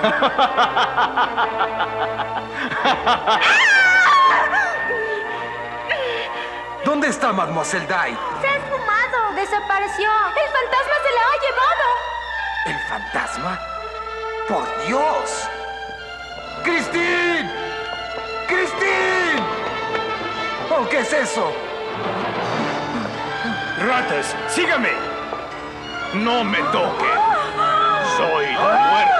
¿Dónde está Mademoiselle Dai? Se ha esfumado. Desapareció. El fantasma se la ha llevado. ¿El fantasma? ¡Por Dios! ¡Christine! ¡Christine! ¿Oh, qué es eso? Ratas, sígame. No me toque. Soy la muerte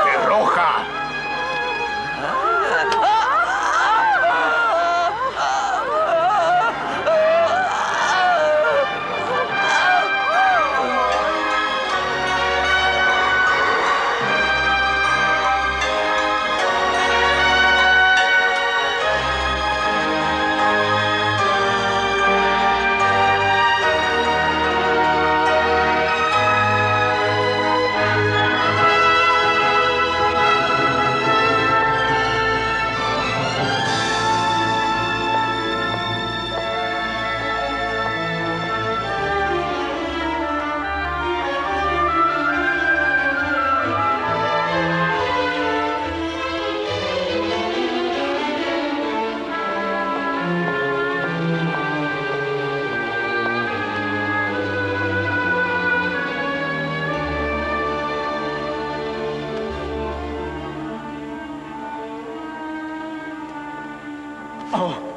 哦。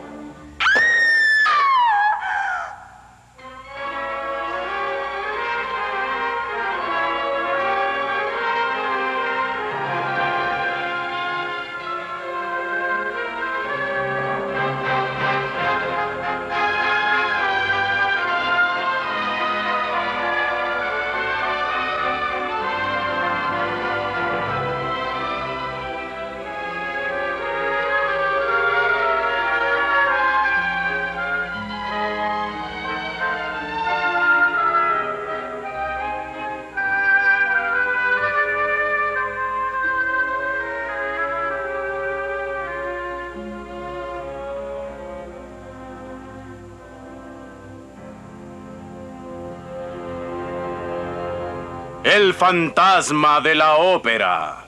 El fantasma de la ópera.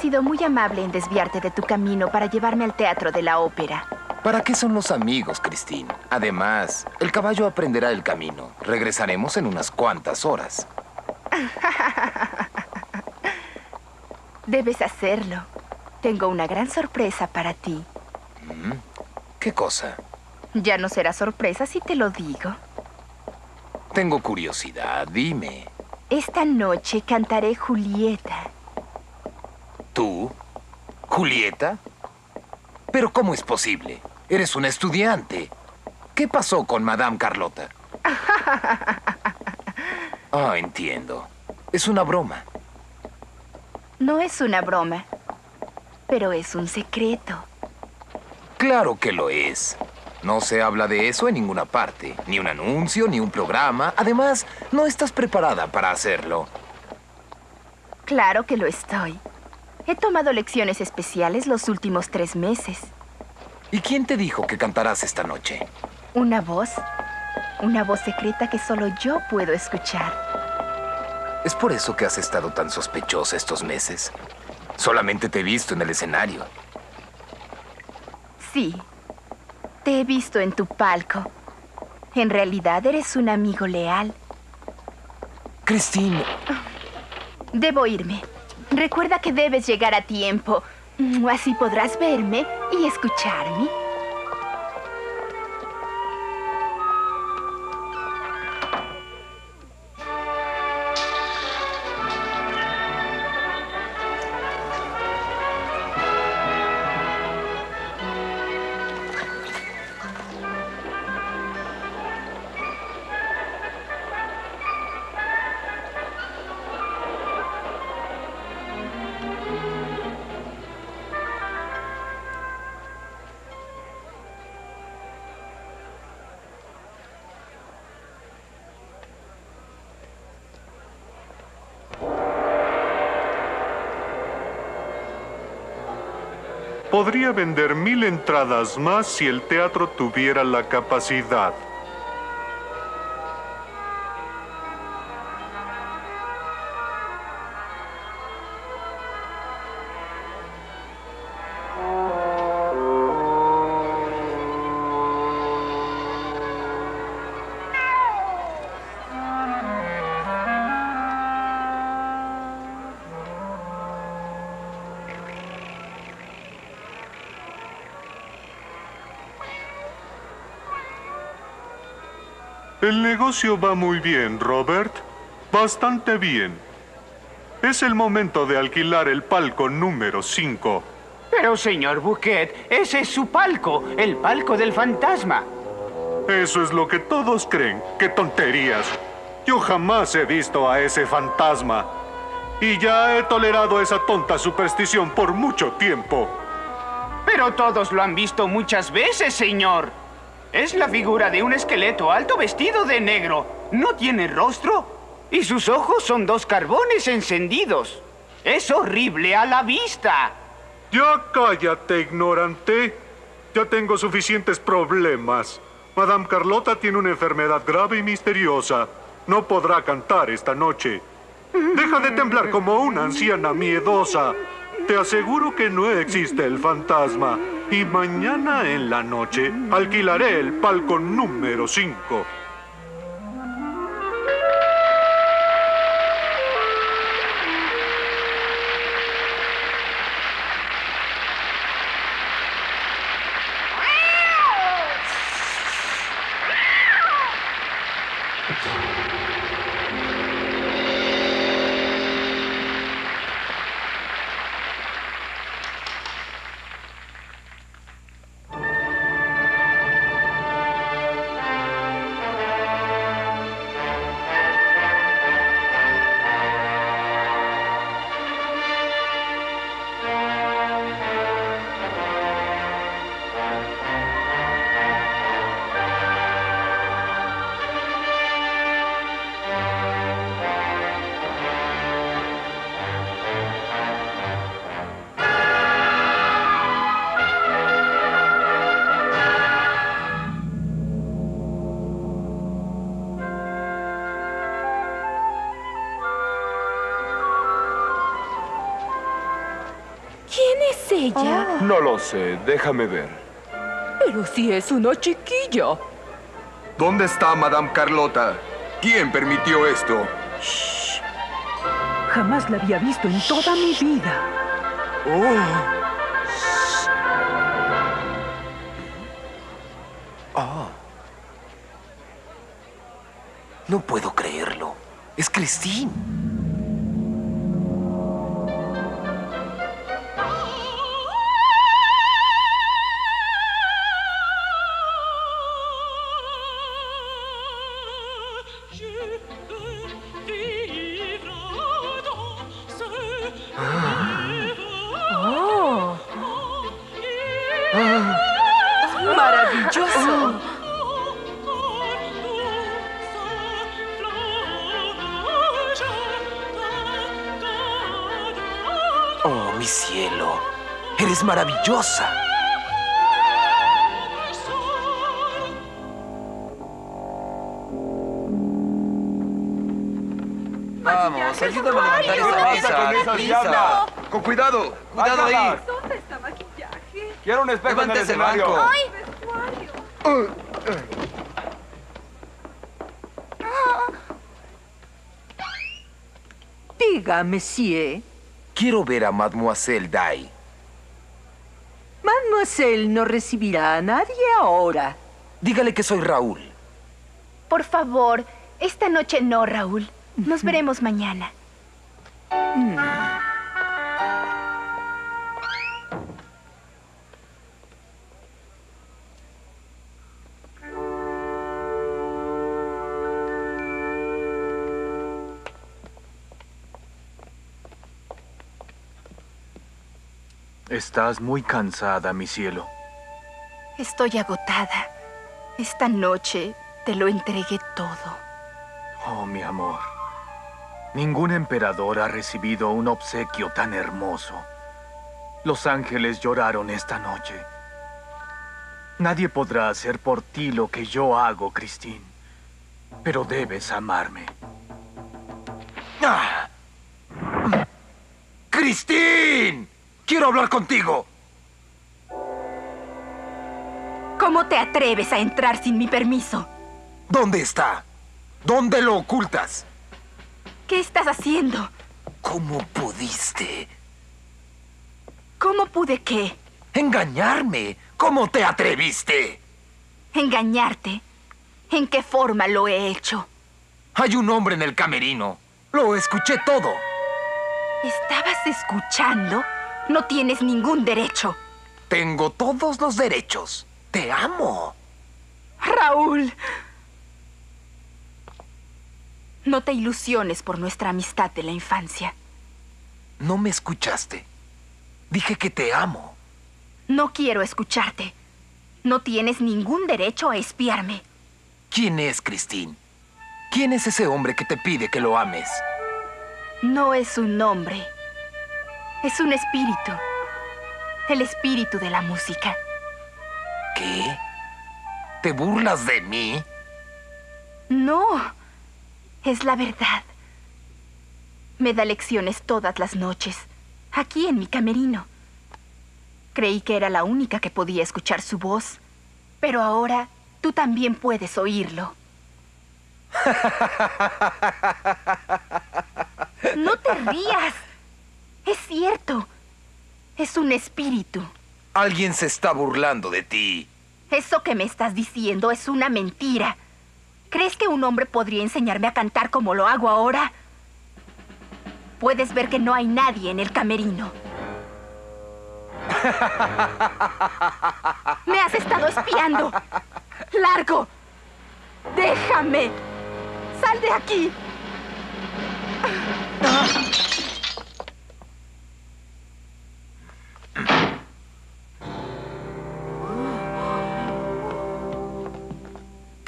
Sido muy amable en desviarte de tu camino para llevarme al teatro de la ópera. ¿Para qué son los amigos, Christine? Además, el caballo aprenderá el camino. Regresaremos en unas cuantas horas. Debes hacerlo. Tengo una gran sorpresa para ti. ¿Qué cosa? Ya no será sorpresa si te lo digo. Tengo curiosidad, dime. Esta noche cantaré Julieta. ¿Julieta? ¿Pero cómo es posible? Eres una estudiante. ¿Qué pasó con Madame Carlota? Ah, entiendo. Es una broma. No es una broma, pero es un secreto. Claro que lo es. No se habla de eso en ninguna parte. Ni un anuncio, ni un programa. Además, no estás preparada para hacerlo. Claro que lo estoy. He tomado lecciones especiales los últimos tres meses. ¿Y quién te dijo que cantarás esta noche? Una voz. Una voz secreta que solo yo puedo escuchar. ¿Es por eso que has estado tan sospechosa estos meses? Solamente te he visto en el escenario. Sí. Te he visto en tu palco. En realidad eres un amigo leal. Christine, Debo irme. Recuerda que debes llegar a tiempo. Así podrás verme y escucharme. Podría vender mil entradas más si el teatro tuviera la capacidad. El negocio va muy bien, Robert. Bastante bien. Es el momento de alquilar el palco número 5. Pero, señor Bouquet, ese es su palco, el palco del fantasma. Eso es lo que todos creen. ¡Qué tonterías! Yo jamás he visto a ese fantasma. Y ya he tolerado esa tonta superstición por mucho tiempo. Pero todos lo han visto muchas veces, señor. Es la figura de un esqueleto alto vestido de negro. No tiene rostro. Y sus ojos son dos carbones encendidos. Es horrible a la vista. Ya cállate, ignorante. Ya tengo suficientes problemas. Madame Carlota tiene una enfermedad grave y misteriosa. No podrá cantar esta noche. Deja de temblar como una anciana miedosa. Te aseguro que no existe el fantasma. Y mañana en la noche alquilaré el palco número 5. No lo sé, déjame ver. Pero si es una chiquilla. ¿Dónde está Madame Carlota? ¿Quién permitió esto? Jamás la había visto en toda mi vida. Oh. No puedo creerlo. Es Christine. ¡Maravilloso! Oh, mi cielo. Eres maravillosa. Vamos, ayúdame a levantar esa mesa. con esa diabla? Con cuidado, cuidado ahí. ¿Dónde está maquillaje? Quiero un espejo Levante en el escenario. banco. Diga, monsieur. Quiero ver a Mademoiselle Dai. Mademoiselle no recibirá a nadie ahora. Dígale que soy Raúl. Por favor, esta noche no, Raúl. Nos veremos mañana. Estás muy cansada, mi cielo. Estoy agotada. Esta noche te lo entregué todo. Oh, mi amor. Ningún emperador ha recibido un obsequio tan hermoso. Los ángeles lloraron esta noche. Nadie podrá hacer por ti lo que yo hago, Christine. Pero debes amarme. ¡Ah! ¡Christine! ¡Quiero hablar contigo! ¿Cómo te atreves a entrar sin mi permiso? ¿Dónde está? ¿Dónde lo ocultas? ¿Qué estás haciendo? ¿Cómo pudiste? ¿Cómo pude qué? Engañarme. ¿Cómo te atreviste? ¿Engañarte? ¿En qué forma lo he hecho? Hay un hombre en el camerino. Lo escuché todo. ¿Estabas escuchando? No tienes ningún derecho. Tengo todos los derechos. Te amo. Raúl. No te ilusiones por nuestra amistad de la infancia. No me escuchaste. Dije que te amo. No quiero escucharte. No tienes ningún derecho a espiarme. ¿Quién es Christine? ¿Quién es ese hombre que te pide que lo ames? No es un nombre. Es un espíritu. El espíritu de la música. ¿Qué? ¿Te burlas de mí? No. Es la verdad. Me da lecciones todas las noches, aquí en mi camerino. Creí que era la única que podía escuchar su voz, pero ahora tú también puedes oírlo. No te rías. Es cierto. Es un espíritu. Alguien se está burlando de ti. Eso que me estás diciendo es una mentira. ¿Crees que un hombre podría enseñarme a cantar como lo hago ahora? Puedes ver que no hay nadie en el camerino. Me has estado espiando. ¡Largo! ¡Déjame! ¡Sal de aquí!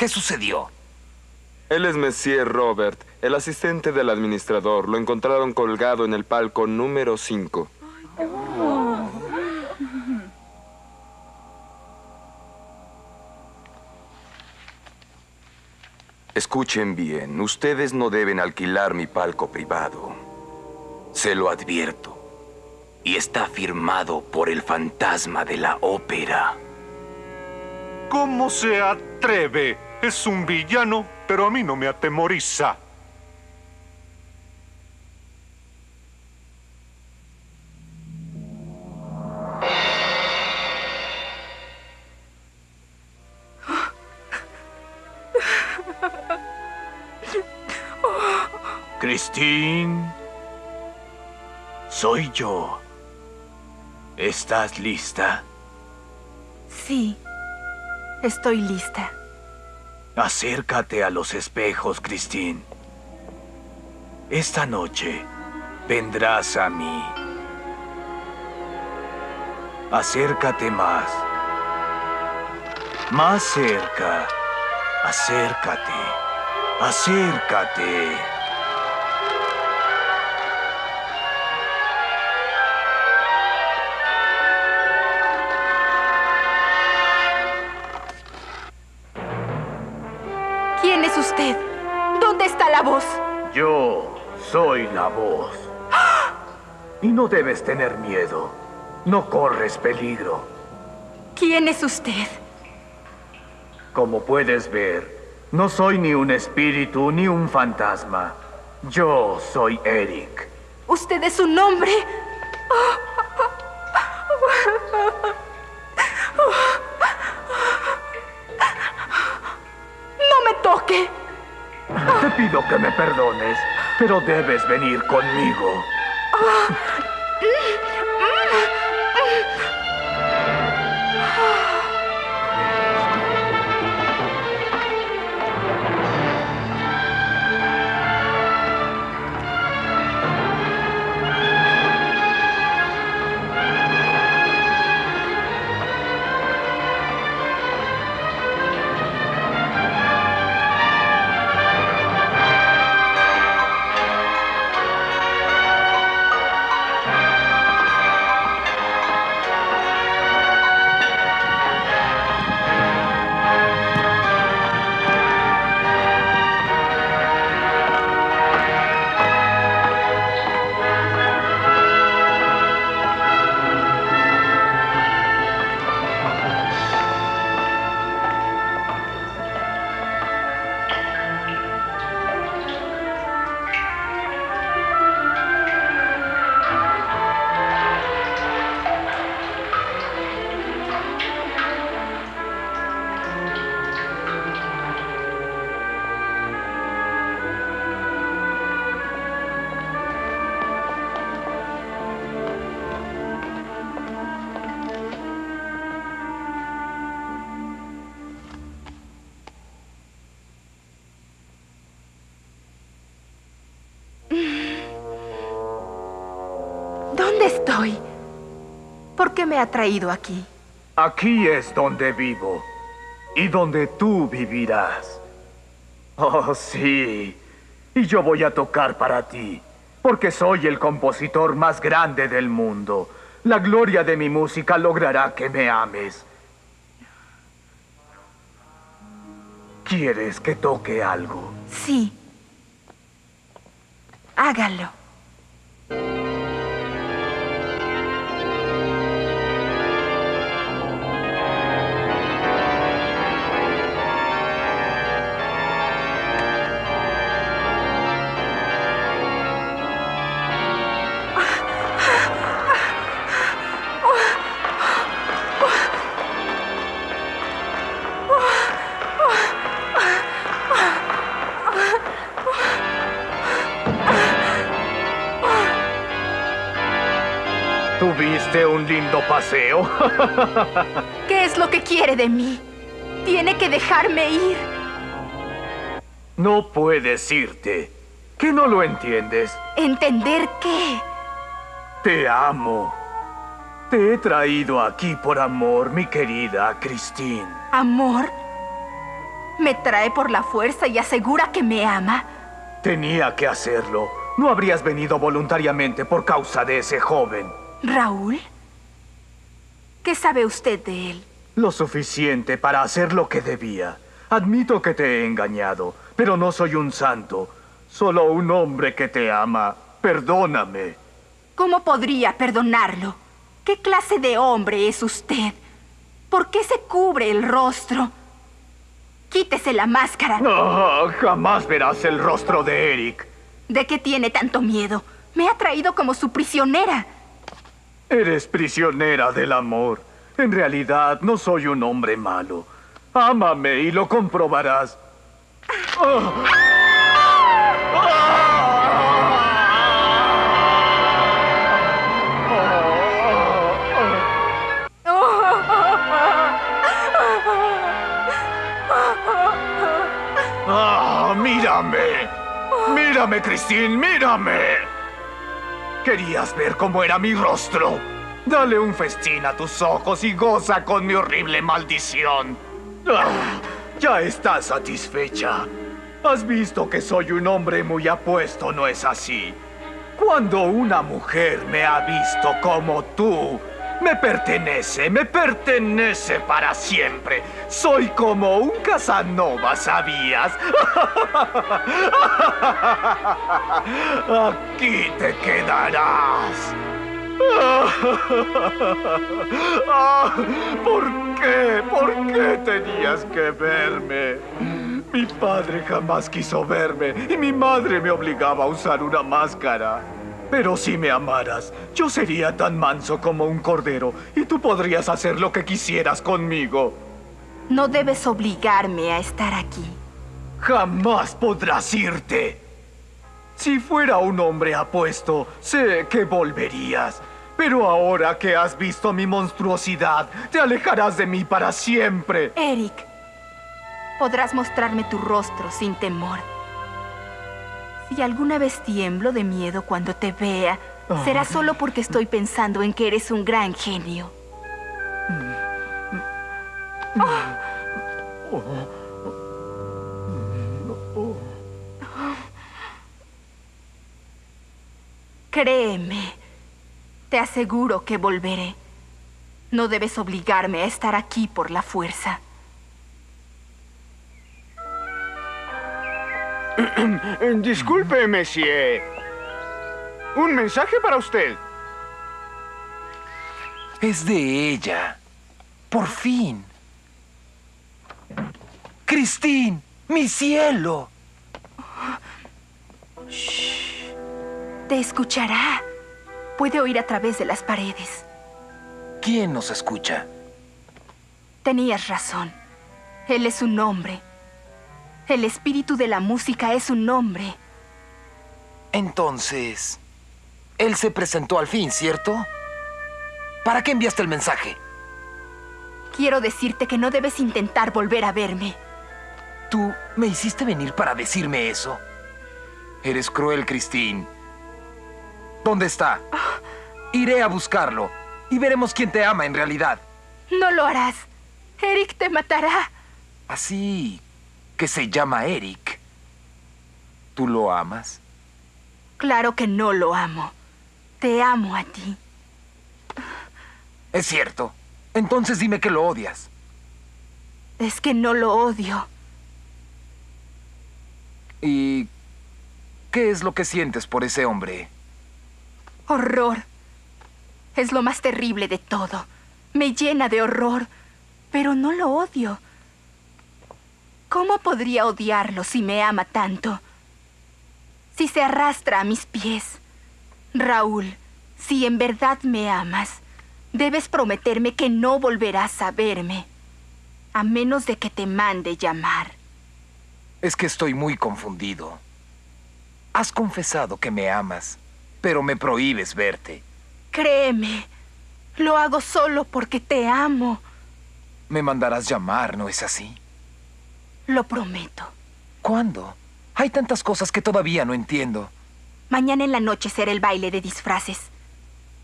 ¿Qué sucedió? Él es Monsieur Robert, el asistente del administrador. Lo encontraron colgado en el palco número 5. Escuchen bien, ustedes no deben alquilar mi palco privado. Se lo advierto. Y está firmado por el fantasma de la ópera. ¿Cómo se atreve? Es un villano, pero a mí no me atemoriza. Christine, soy yo. ¿Estás lista? Sí, estoy lista. Acércate a los espejos, Christine. Esta noche vendrás a mí. Acércate más. Más cerca. Acércate. Acércate. Voz. Y no debes tener miedo. No corres peligro. ¿Quién es usted? Como puedes ver, no soy ni un espíritu ni un fantasma. Yo soy Eric. ¿Usted es un hombre? Pero debes venir conmigo. estoy? Me ha traído aquí? Aquí es donde vivo y donde tú vivirás. Oh, sí. Y yo voy a tocar para ti, porque soy el compositor más grande del mundo. La gloria de mi música logrará que me ames. ¿Quieres que toque algo? Sí. Hágalo. ¿Qué es lo que quiere de mí? Tiene que dejarme ir. No puedes irte. ¿Que no lo entiendes? ¿Entender qué? Te amo. Te he traído aquí por amor, mi querida Christine. ¿Amor? ¿Me trae por la fuerza y asegura que me ama? Tenía que hacerlo. No habrías venido voluntariamente por causa de ese joven. ¿Raúl? ¿Qué sabe usted de él? Lo suficiente para hacer lo que debía. Admito que te he engañado, pero no soy un santo. Solo un hombre que te ama. Perdóname. ¿Cómo podría perdonarlo? ¿Qué clase de hombre es usted? ¿Por qué se cubre el rostro? Quítese la máscara. No, jamás verás el rostro de Eric. ¿De qué tiene tanto miedo? Me ha traído como su prisionera. Eres prisionera del amor. En realidad, no soy un hombre malo. Ámame y lo comprobarás. Oh. ¡Ah! ¡Mírame! ¡Mírame, Christine! ¡Mírame! ¿Querías ver cómo era mi rostro? Dale un festín a tus ojos y goza con mi horrible maldición. ¡Ah! Ya estás satisfecha. Has visto que soy un hombre muy apuesto, ¿no es así? Cuando una mujer me ha visto como tú, me pertenece, me pertenece para siempre. Soy como un Casanova, ¿sabías? Aquí te quedarás. ¿Por qué? ¿Por qué tenías que verme? Mi padre jamás quiso verme y mi madre me obligaba a usar una máscara. Pero si me amaras, yo sería tan manso como un cordero y tú podrías hacer lo que quisieras conmigo. No debes obligarme a estar aquí. Jamás podrás irte. Si fuera un hombre apuesto, sé que volverías. Pero ahora que has visto mi monstruosidad, te alejarás de mí para siempre. Eric, podrás mostrarme tu rostro sin temor. Si alguna vez tiemblo de miedo cuando te vea, será solo porque estoy pensando en que eres un gran genio. Créeme, te aseguro que volveré. No debes obligarme a estar aquí por la fuerza. Disculpe, Monsieur. Un mensaje para usted. Es de ella. Por fin. Christine, mi cielo. Te escuchará. Puede oír a través de las paredes. ¿Quién nos escucha? Tenías razón. Él es un hombre. El espíritu de la música es un hombre. Entonces, él se presentó al fin, ¿cierto? ¿Para qué enviaste el mensaje? Quiero decirte que no debes intentar volver a verme. ¿Tú me hiciste venir para decirme eso? Eres cruel, Christine. ¿Dónde está? Iré a buscarlo y veremos quién te ama en realidad. No lo harás. Eric te matará. Así que se llama Eric. ¿Tú lo amas? Claro que no lo amo. Te amo a ti. Es cierto. Entonces dime que lo odias. Es que no lo odio. ¿Y qué es lo que sientes por ese hombre? Horror. Es lo más terrible de todo. Me llena de horror, pero no lo odio. ¿Cómo podría odiarlo si me ama tanto? Si se arrastra a mis pies. Raúl, si en verdad me amas, debes prometerme que no volverás a verme, a menos de que te mande llamar. Es que estoy muy confundido. Has confesado que me amas, pero me prohíbes verte. Créeme, lo hago solo porque te amo. Me mandarás llamar, ¿no es así? Lo prometo. ¿Cuándo? Hay tantas cosas que todavía no entiendo. Mañana en la noche será el baile de disfraces.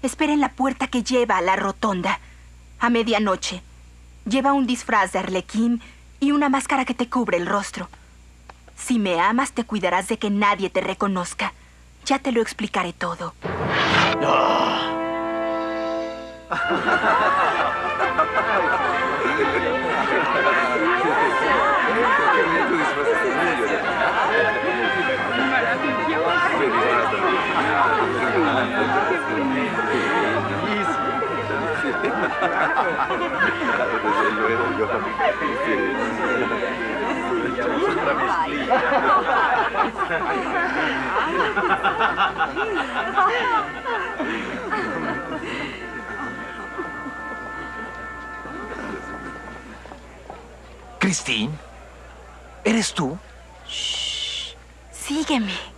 Espera en la puerta que lleva a la rotonda. A medianoche. Lleva un disfraz de arlequín y una máscara que te cubre el rostro. Si me amas, te cuidarás de que nadie te reconozca. Ya te lo explicaré todo. Christine, ¿eres tú? Sígueme.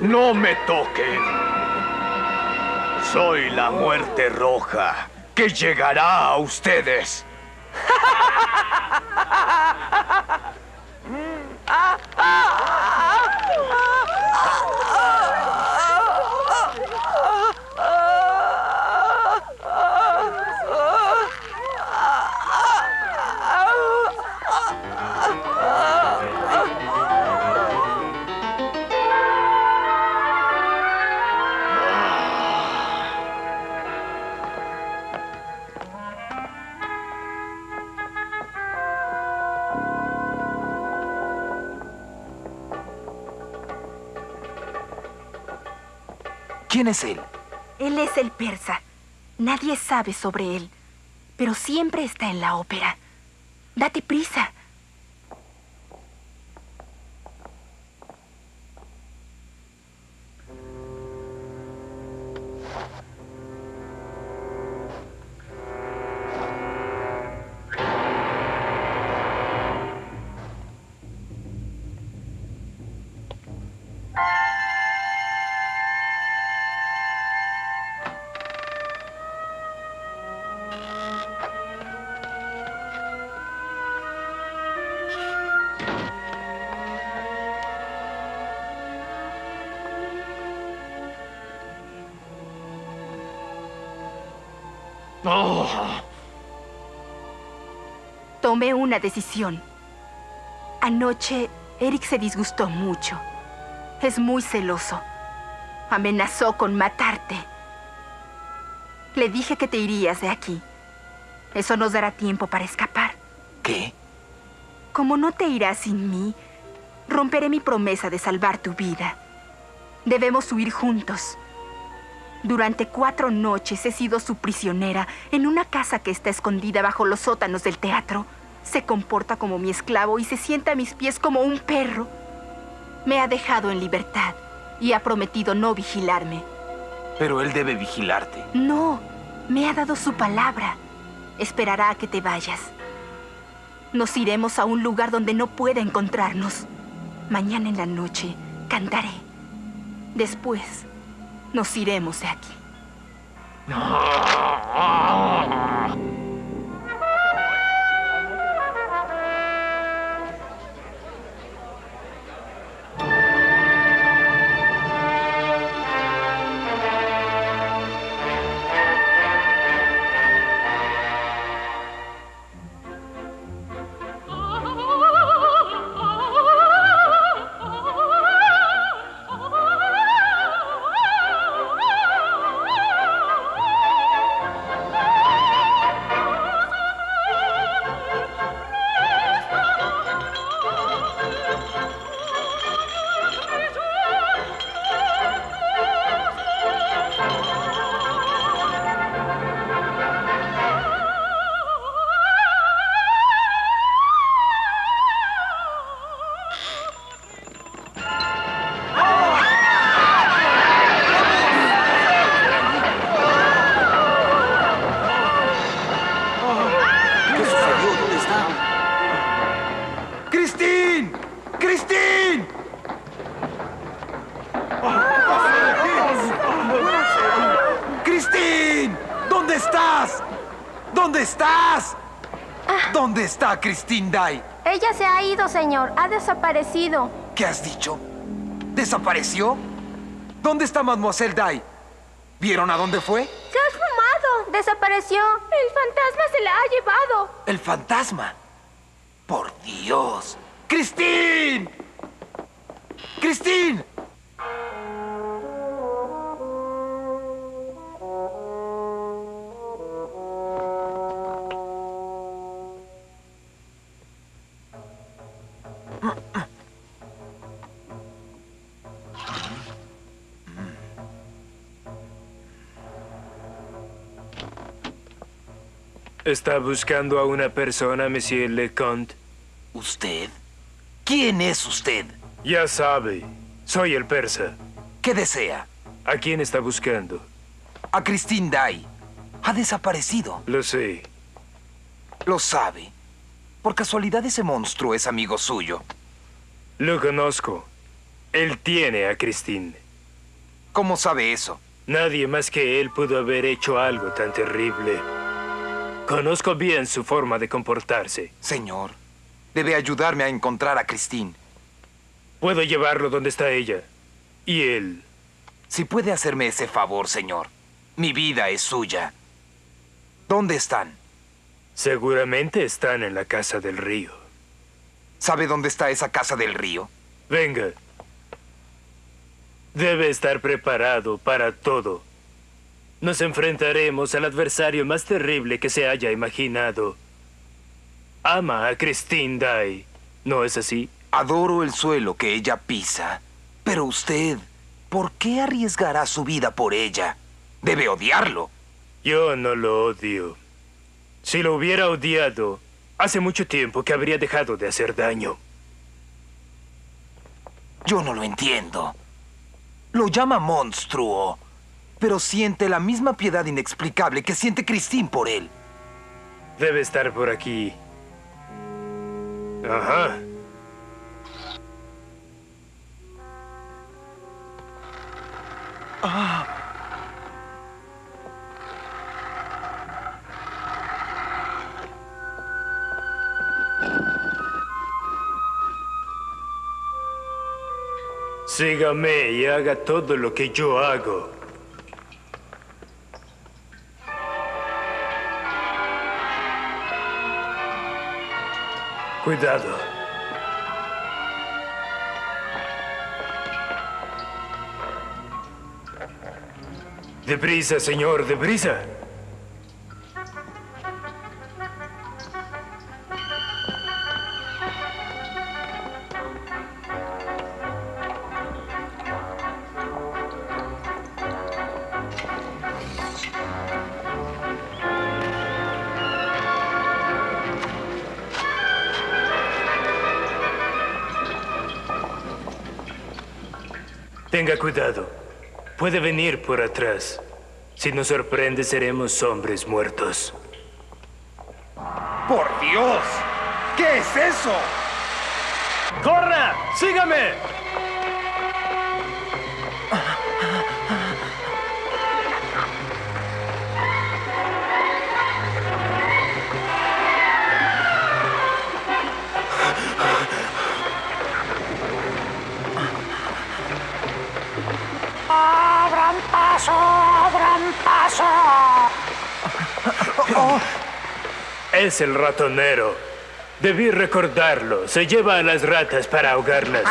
No me toquen. Soy la muerte roja que llegará a ustedes. ¿Quién es él? Él es el persa. Nadie sabe sobre él, pero siempre está en la ópera. Date prisa. Tomé una decisión. Anoche, Eric se disgustó mucho. Es muy celoso. Amenazó con matarte. Le dije que te irías de aquí. Eso nos dará tiempo para escapar. ¿Qué? Como no te irás sin mí, romperé mi promesa de salvar tu vida. Debemos huir juntos. Durante cuatro noches he sido su prisionera en una casa que está escondida bajo los sótanos del teatro. Se comporta como mi esclavo y se sienta a mis pies como un perro. Me ha dejado en libertad y ha prometido no vigilarme. Pero él debe vigilarte. No, me ha dado su palabra. Esperará a que te vayas. Nos iremos a un lugar donde no pueda encontrarnos. Mañana en la noche cantaré. Después, nos iremos de aquí. está Cristín Dai? Ella se ha ido, señor. Ha desaparecido. ¿Qué has dicho? ¿Desapareció? ¿Dónde está Mademoiselle Dai? ¿Vieron a dónde fue? Se ha esfumado. Desapareció. El fantasma se la ha llevado. El fantasma. Por Dios. ¡Cristín! ¡Cristín! ¿Está buscando a una persona, Monsieur Leconte? ¿Usted? ¿Quién es usted? Ya sabe, soy el persa. ¿Qué desea? ¿A quién está buscando? A Christine Dai. Ha desaparecido. Lo sé. Lo sabe. Por casualidad ese monstruo es amigo suyo. Lo conozco. Él tiene a Christine. ¿Cómo sabe eso? Nadie más que él pudo haber hecho algo tan terrible. Conozco bien su forma de comportarse. Señor, debe ayudarme a encontrar a Christine. Puedo llevarlo donde está ella. Y él. Si puede hacerme ese favor, señor. Mi vida es suya. ¿Dónde están? Seguramente están en la casa del río. ¿Sabe dónde está esa casa del río? Venga. Debe estar preparado para todo. Nos enfrentaremos al adversario más terrible que se haya imaginado. Ama a Christine Dai, ¿no es así? Adoro el suelo que ella pisa. Pero usted, ¿por qué arriesgará su vida por ella? Debe odiarlo. Yo no lo odio. Si lo hubiera odiado, hace mucho tiempo que habría dejado de hacer daño. Yo no lo entiendo. Lo llama monstruo, pero siente la misma piedad inexplicable que siente Christine por él. Debe estar por aquí. Ajá. Ah. Sígame y haga todo lo que yo hago. Cuidado. Deprisa, señor, deprisa. puede venir por atrás. Si nos sorprende, seremos hombres muertos. ¡Por Dios! ¿Qué es eso? ¡Corra! ¡Sígame! Ah paso. Es el ratonero. Debí recordarlo. Se lleva a las ratas para ahogarlas.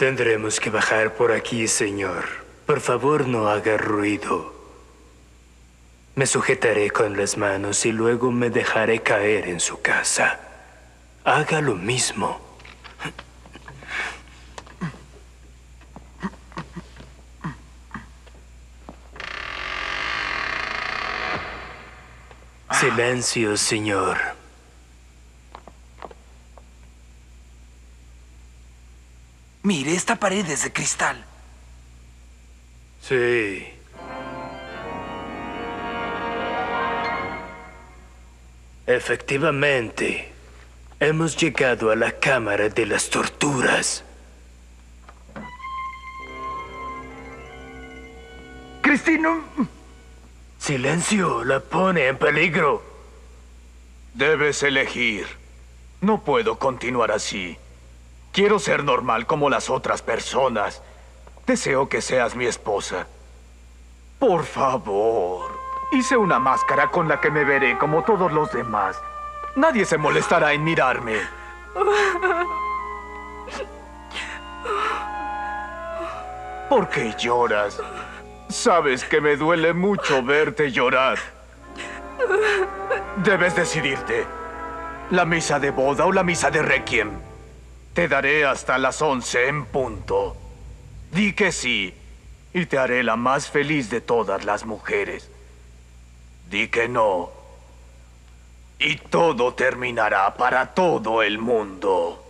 Tendremos que bajar por aquí, señor. Por favor, no haga ruido. Me sujetaré con las manos y luego me dejaré caer en su casa. Haga lo mismo. Silencio, señor. Mire, esta pared es de cristal. Sí. Efectivamente, hemos llegado a la Cámara de las Torturas. Cristino. Silencio, la pone en peligro. Debes elegir. No puedo continuar así. Quiero ser normal como las otras personas. Deseo que seas mi esposa. Por favor. Hice una máscara con la que me veré como todos los demás. Nadie se molestará en mirarme. ¿Por qué lloras? Sabes que me duele mucho verte llorar. Debes decidirte. ¿La misa de boda o la misa de requiem? Te daré hasta las once en punto. Di que sí, y te haré la más feliz de todas las mujeres. Di que no, y todo terminará para todo el mundo.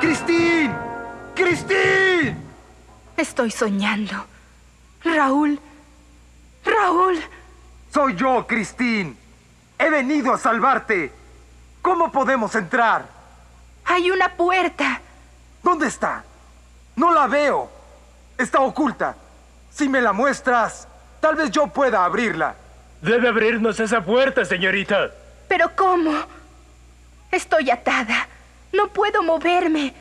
¡Cristín! ¡Cristín! Estoy soñando. Raúl. Raúl. Soy yo, Cristín. He venido a salvarte. ¿Cómo podemos entrar? Hay una puerta. ¿Dónde está? No la veo. Está oculta. Si me la muestras, tal vez yo pueda abrirla. Debe abrirnos esa puerta, señorita. ¿Pero cómo? Estoy atada. No puedo moverme.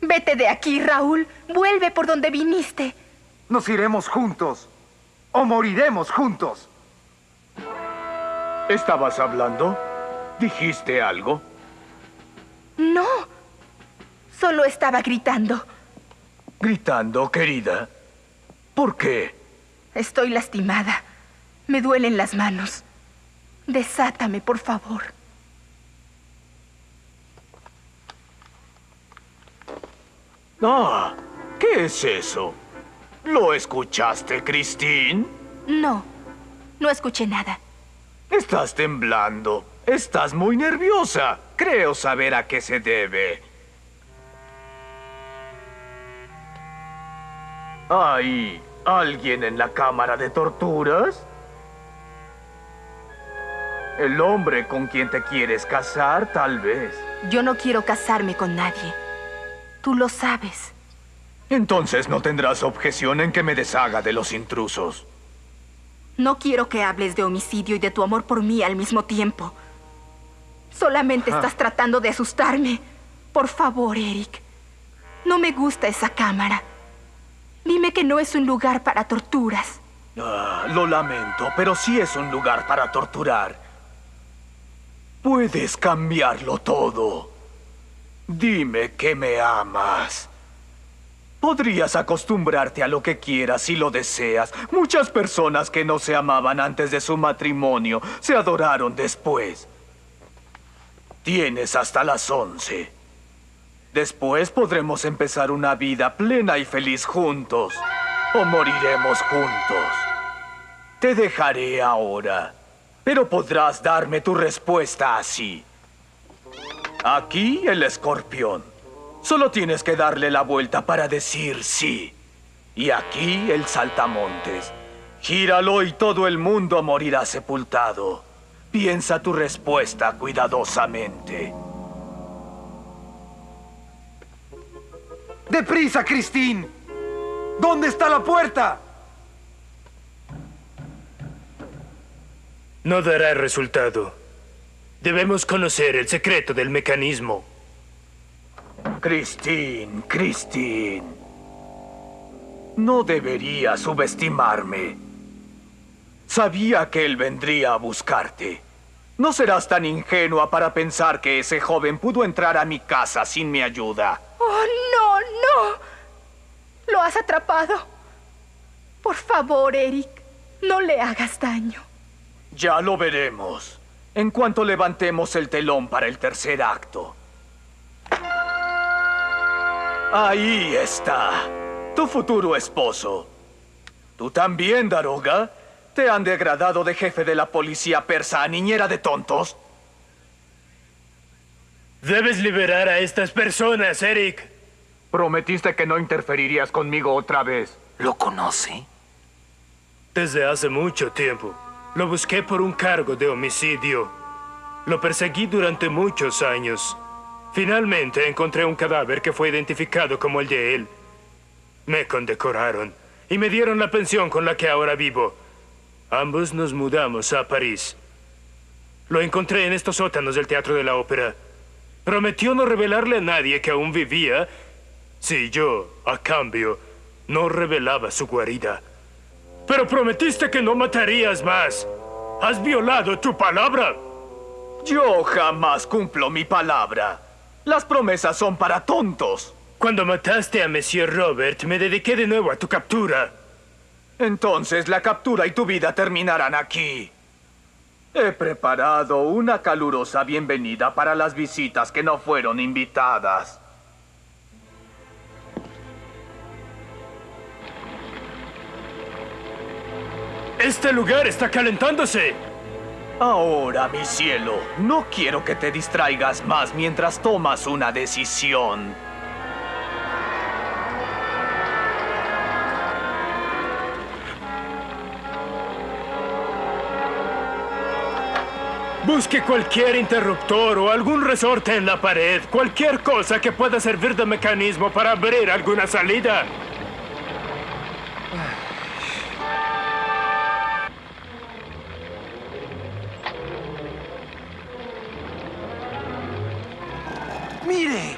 Vete de aquí, Raúl. Vuelve por donde viniste. Nos iremos juntos. O moriremos juntos. ¿Estabas hablando? ¿Dijiste algo? No. Solo estaba gritando. Gritando, querida. ¿Por qué? Estoy lastimada. Me duelen las manos. Desátame, por favor. Ah, ¿qué es eso? ¿Lo escuchaste, Christine? No, no escuché nada. Estás temblando. Estás muy nerviosa. Creo saber a qué se debe. ¿Hay alguien en la cámara de torturas? ¿El hombre con quien te quieres casar, tal vez? Yo no quiero casarme con nadie. Tú lo sabes. Entonces no tendrás objeción en que me deshaga de los intrusos. No quiero que hables de homicidio y de tu amor por mí al mismo tiempo. Solamente estás tratando de asustarme. Por favor, Eric. No me gusta esa cámara. Dime que no es un lugar para torturas. Ah, lo lamento, pero sí es un lugar para torturar. Puedes cambiarlo todo. Dime que me amas. Podrías acostumbrarte a lo que quieras si lo deseas. Muchas personas que no se amaban antes de su matrimonio se adoraron después. Tienes hasta las once. Después podremos empezar una vida plena y feliz juntos. O moriremos juntos. Te dejaré ahora. Pero podrás darme tu respuesta así. Aquí el escorpión. Solo tienes que darle la vuelta para decir sí. Y aquí el saltamontes. Gíralo y todo el mundo morirá sepultado. Piensa tu respuesta cuidadosamente. ¡Deprisa, Christine! ¿Dónde está la puerta? No dará resultado. Debemos conocer el secreto del mecanismo. Christine, Christine. No debería subestimarme. Sabía que él vendría a buscarte. No serás tan ingenua para pensar que ese joven pudo entrar a mi casa sin mi ayuda. ¡Oh, no, no! Lo has atrapado. Por favor, Eric, no le hagas daño. Ya lo veremos. En cuanto levantemos el telón para el tercer acto. Ahí está. Tu futuro esposo. ¿Tú también, Daroga? ¿Te han degradado de jefe de la policía persa a niñera de tontos? Debes liberar a estas personas, Eric. Prometiste que no interferirías conmigo otra vez. ¿Lo conoce? Desde hace mucho tiempo. Lo busqué por un cargo de homicidio. Lo perseguí durante muchos años. Finalmente encontré un cadáver que fue identificado como el de él. Me condecoraron y me dieron la pensión con la que ahora vivo. Ambos nos mudamos a París. Lo encontré en estos sótanos del Teatro de la Ópera. Prometió no revelarle a nadie que aún vivía si yo, a cambio, no revelaba su guarida. Pero prometiste que no matarías más. ¿Has violado tu palabra? Yo jamás cumplo mi palabra. Las promesas son para tontos. Cuando mataste a Monsieur Robert, me dediqué de nuevo a tu captura. Entonces la captura y tu vida terminarán aquí. He preparado una calurosa bienvenida para las visitas que no fueron invitadas. Este lugar está calentándose. Ahora, mi cielo, no quiero que te distraigas más mientras tomas una decisión. Busque cualquier interruptor o algún resorte en la pared, cualquier cosa que pueda servir de mecanismo para abrir alguna salida. ¡Mire!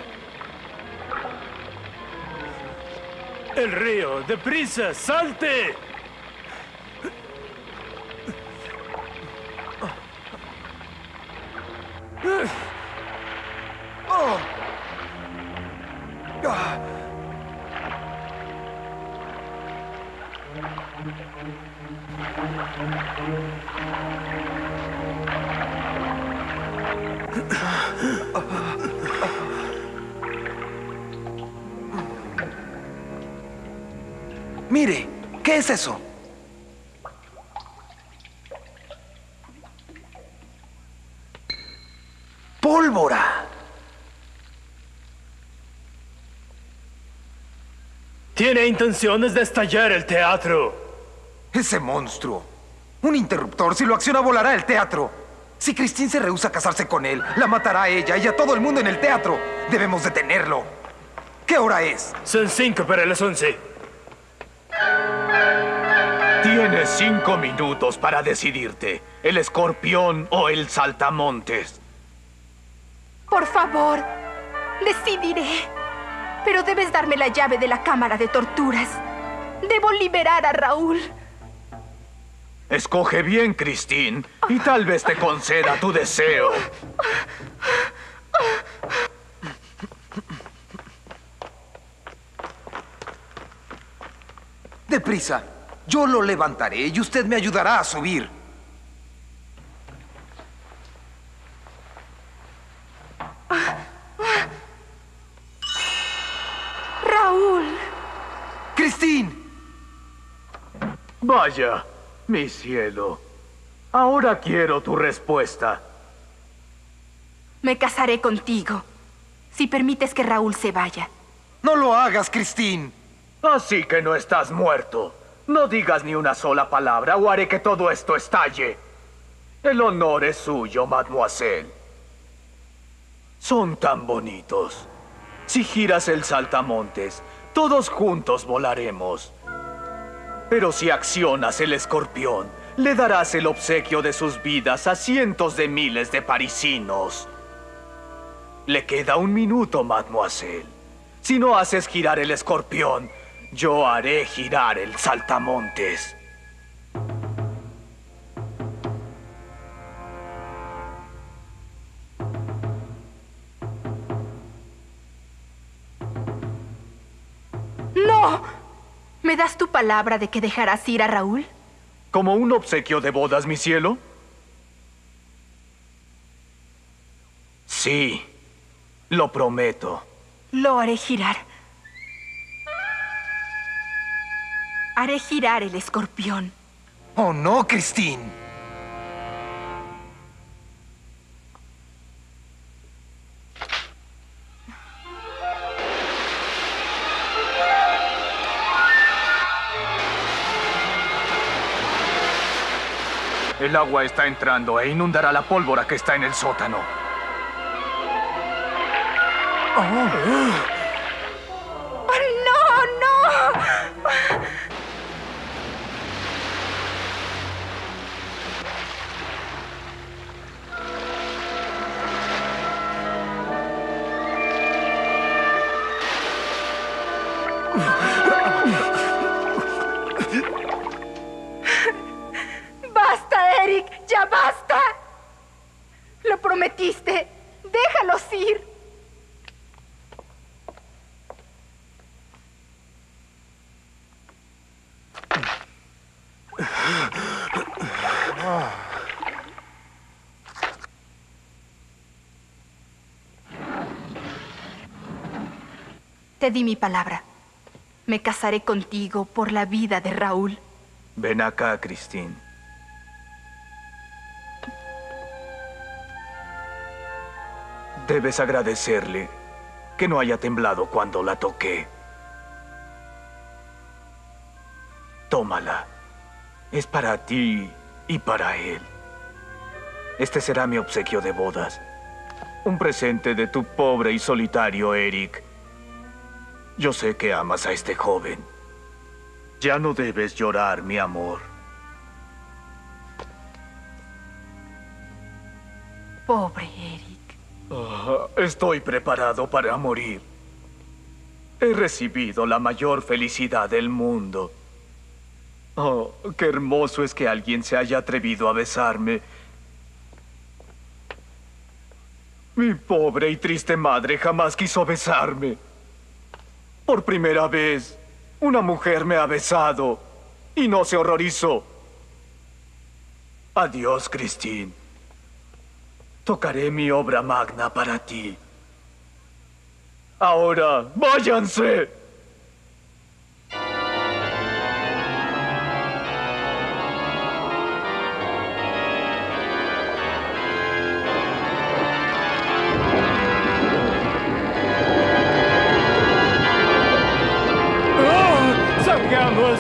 El río, deprisa, salte. Mire, ¿qué es eso? ¡Pólvora! Tiene intenciones de estallar el teatro. Ese monstruo. Un interruptor, si lo acciona volará el teatro. Si Christine se rehúsa a casarse con él, la matará a ella y a todo el mundo en el teatro. Debemos detenerlo. ¿Qué hora es? Son cinco para las once. Tienes cinco minutos para decidirte. El escorpión o el saltamontes. Por favor, decidiré. Pero debes darme la llave de la cámara de torturas. Debo liberar a Raúl. Escoge bien, Christine, y tal vez te conceda tu deseo. prisa. Yo lo levantaré y usted me ayudará a subir. Raúl. ¡Christine! Vaya, mi cielo. Ahora quiero tu respuesta. Me casaré contigo. Si permites que Raúl se vaya. No lo hagas, Christine. Así que no estás muerto. No digas ni una sola palabra o haré que todo esto estalle. El honor es suyo, mademoiselle. Son tan bonitos. Si giras el saltamontes, todos juntos volaremos. Pero si accionas el escorpión, le darás el obsequio de sus vidas a cientos de miles de parisinos. Le queda un minuto, mademoiselle. Si no haces girar el escorpión, yo haré girar el saltamontes. ¡No! ¿Me das tu palabra de que dejarás ir a Raúl? ¿Como un obsequio de bodas, mi cielo? Sí, lo prometo. Lo haré girar. Haré girar el escorpión. Oh, no, Christine. El agua está entrando e inundará la pólvora que está en el sótano. ¡Oh, Te di mi palabra. Me casaré contigo por la vida de Raúl. Ven acá, Christine. Debes agradecerle que no haya temblado cuando la toqué. Tómala. Es para ti y para él. Este será mi obsequio de bodas. Un presente de tu pobre y solitario Eric. Yo sé que amas a este joven. Ya no debes llorar, mi amor. Pobre Eric. Ah, estoy preparado para morir. He recibido la mayor felicidad del mundo. Oh, qué hermoso es que alguien se haya atrevido a besarme. Mi pobre y triste madre jamás quiso besarme. Por primera vez, una mujer me ha besado y no se horrorizó. Adiós, Christine. Tocaré mi obra magna para ti. Ahora, váyanse.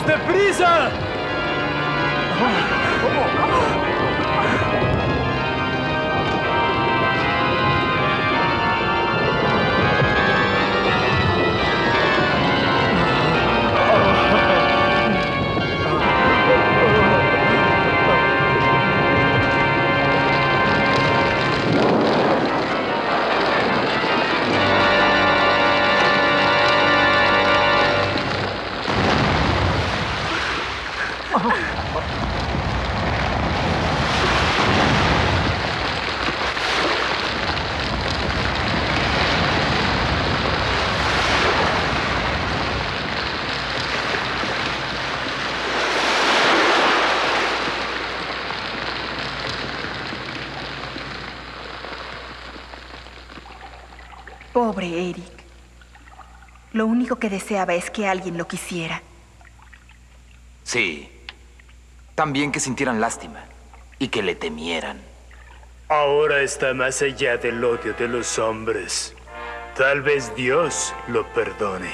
¡Salgamos deprisa! Pobre Eric. Lo único que deseaba es que alguien lo quisiera. Sí. También que sintieran lástima y que le temieran. Ahora está más allá del odio de los hombres. Tal vez Dios lo perdone.